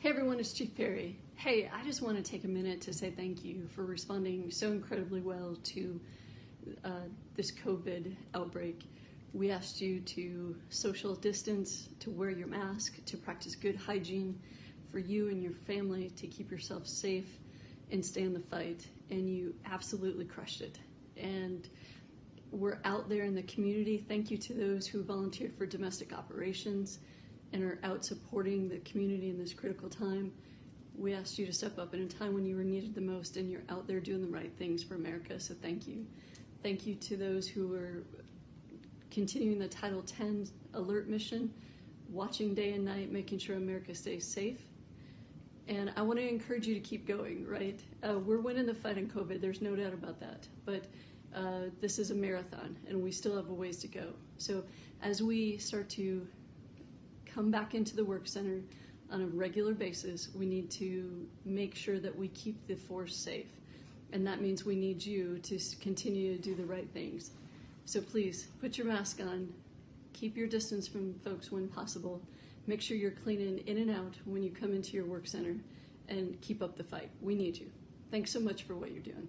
Hey everyone, it's Chief Perry. Hey, I just want to take a minute to say thank you for responding so incredibly well to uh, this COVID outbreak. We asked you to social distance, to wear your mask, to practice good hygiene for you and your family, to keep yourself safe and stay in the fight. And you absolutely crushed it. And we're out there in the community. Thank you to those who volunteered for domestic operations and are out supporting the community in this critical time. We asked you to step up in a time when you were needed the most, and you're out there doing the right things for America, so thank you. Thank you to those who are continuing the Title X alert mission, watching day and night, making sure America stays safe. And I want to encourage you to keep going, right? Uh, we're winning the fight on COVID, there's no doubt about that. But uh, this is a marathon, and we still have a ways to go. So as we start to come back into the work center on a regular basis, we need to make sure that we keep the force safe. And that means we need you to continue to do the right things. So please put your mask on, keep your distance from folks when possible, make sure you're cleaning in and out when you come into your work center, and keep up the fight. We need you. Thanks so much for what you're doing.